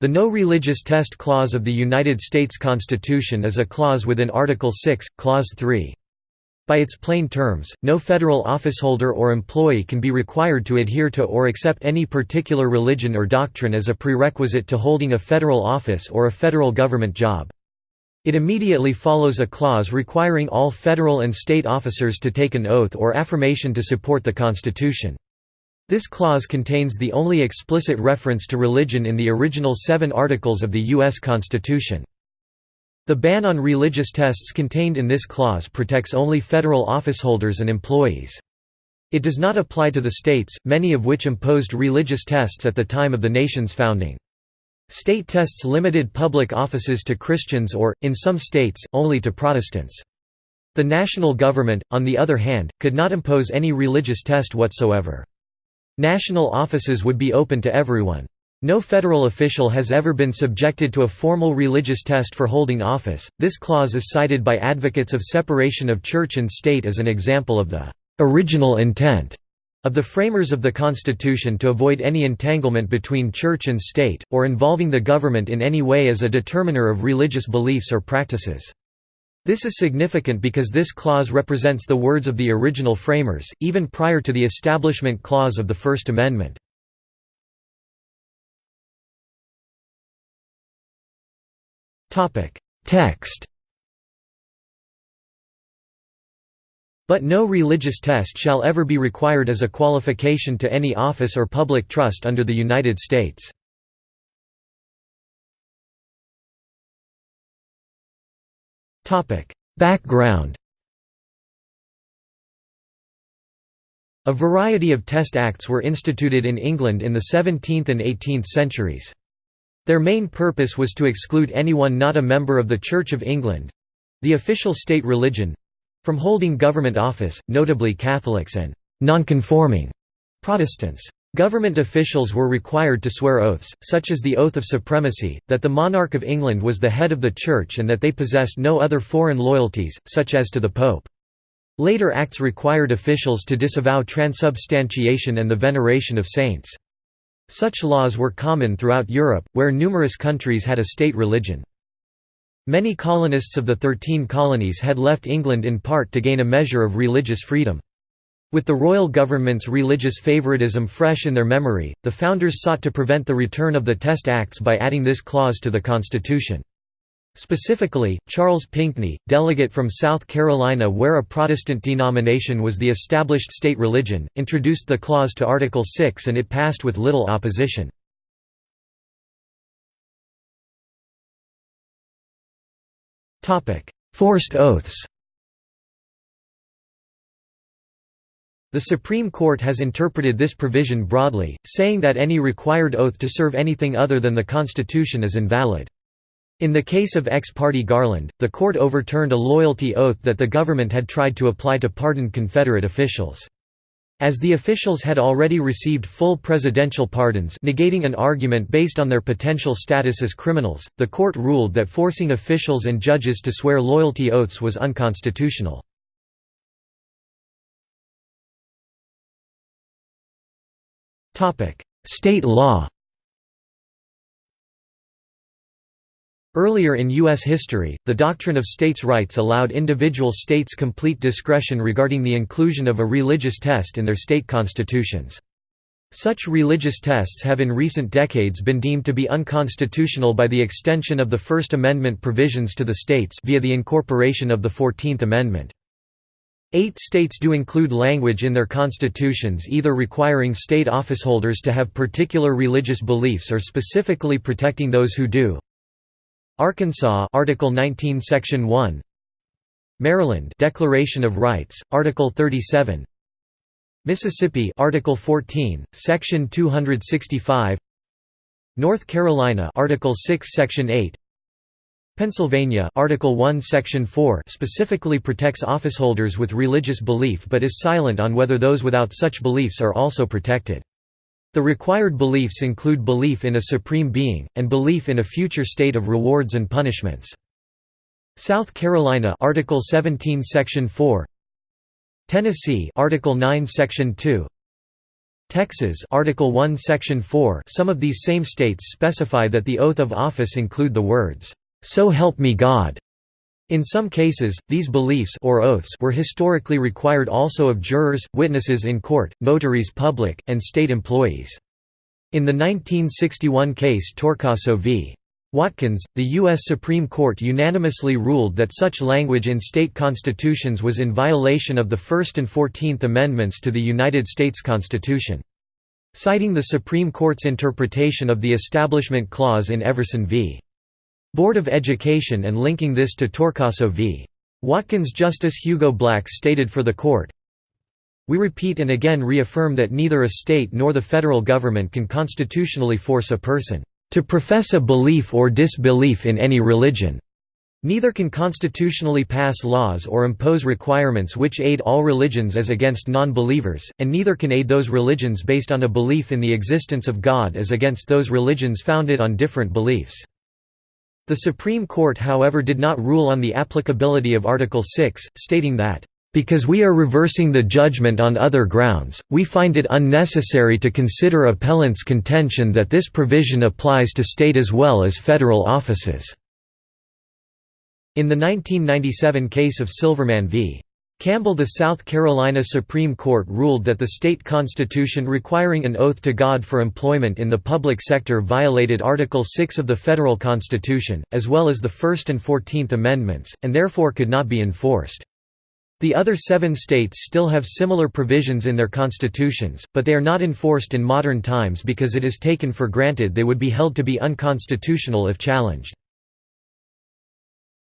The No Religious Test Clause of the United States Constitution is a clause within Article 6, Clause 3. By its plain terms, no federal officeholder or employee can be required to adhere to or accept any particular religion or doctrine as a prerequisite to holding a federal office or a federal government job. It immediately follows a clause requiring all federal and state officers to take an oath or affirmation to support the Constitution. This clause contains the only explicit reference to religion in the original seven articles of the U.S. Constitution. The ban on religious tests contained in this clause protects only federal officeholders and employees. It does not apply to the states, many of which imposed religious tests at the time of the nation's founding. State tests limited public offices to Christians or, in some states, only to Protestants. The national government, on the other hand, could not impose any religious test whatsoever. National offices would be open to everyone. No federal official has ever been subjected to a formal religious test for holding office. This clause is cited by advocates of separation of church and state as an example of the original intent of the framers of the Constitution to avoid any entanglement between church and state, or involving the government in any way as a determiner of religious beliefs or practices. This is significant because this clause represents the words of the original framers, even prior to the Establishment Clause of the First Amendment. Text But no religious test shall ever be required as a qualification to any office or public trust under the United States. Background A variety of test acts were instituted in England in the 17th and 18th centuries. Their main purpose was to exclude anyone not a member of the Church of England—the official state religion—from holding government office, notably Catholics and «nonconforming» Protestants. Government officials were required to swear oaths, such as the Oath of Supremacy, that the monarch of England was the head of the Church and that they possessed no other foreign loyalties, such as to the Pope. Later acts required officials to disavow transubstantiation and the veneration of saints. Such laws were common throughout Europe, where numerous countries had a state religion. Many colonists of the Thirteen Colonies had left England in part to gain a measure of religious freedom. With the royal government's religious favoritism fresh in their memory, the founders sought to prevent the return of the Test Acts by adding this clause to the Constitution. Specifically, Charles Pinckney, delegate from South Carolina where a Protestant denomination was the established state religion, introduced the clause to Article 6 and it passed with little opposition. Forced oaths The Supreme Court has interpreted this provision broadly, saying that any required oath to serve anything other than the Constitution is invalid. In the case of ex parte Garland, the court overturned a loyalty oath that the government had tried to apply to pardoned Confederate officials. As the officials had already received full presidential pardons negating an argument based on their potential status as criminals, the court ruled that forcing officials and judges to swear loyalty oaths was unconstitutional. State law Earlier in U.S. history, the doctrine of states' rights allowed individual states complete discretion regarding the inclusion of a religious test in their state constitutions. Such religious tests have in recent decades been deemed to be unconstitutional by the extension of the First Amendment provisions to the states via the incorporation of the Fourteenth Amendment. Eight states do include language in their constitutions either requiring state officeholders to have particular religious beliefs or specifically protecting those who do, Arkansas Article 19 Section 1 Maryland Declaration of Rights Article 37 Mississippi Article 14 Section 265 North Carolina Article 6 Section 8 Pennsylvania Article 1 Section 4 specifically protects officeholders with religious belief but is silent on whether those without such beliefs are also protected. The required beliefs include belief in a supreme being, and belief in a future state of rewards and punishments. South Carolina Article 17 Section 4 Tennessee Article 9 Section 2 Texas Article 1 Section 4 Some of these same states specify that the oath of office include the words, "'So help me God' In some cases, these beliefs or oaths were historically required also of jurors, witnesses in court, notaries public, and state employees. In the 1961 case Torcaso v. Watkins, the U.S. Supreme Court unanimously ruled that such language in state constitutions was in violation of the First and Fourteenth Amendments to the United States Constitution. Citing the Supreme Court's interpretation of the Establishment Clause in Everson v. Board of Education and linking this to Torcaso v. Watkins Justice Hugo Black stated for the court, We repeat and again reaffirm that neither a state nor the federal government can constitutionally force a person to profess a belief or disbelief in any religion. Neither can constitutionally pass laws or impose requirements which aid all religions as against non-believers, and neither can aid those religions based on a belief in the existence of God as against those religions founded on different beliefs. The Supreme Court however did not rule on the applicability of Article 6, stating that, "...because we are reversing the judgment on other grounds, we find it unnecessary to consider appellant's contention that this provision applies to state as well as federal offices." In the 1997 case of Silverman v. Campbell The South Carolina Supreme Court ruled that the state constitution requiring an oath to God for employment in the public sector violated Article 6 of the federal constitution, as well as the First and Fourteenth Amendments, and therefore could not be enforced. The other seven states still have similar provisions in their constitutions, but they are not enforced in modern times because it is taken for granted they would be held to be unconstitutional if challenged.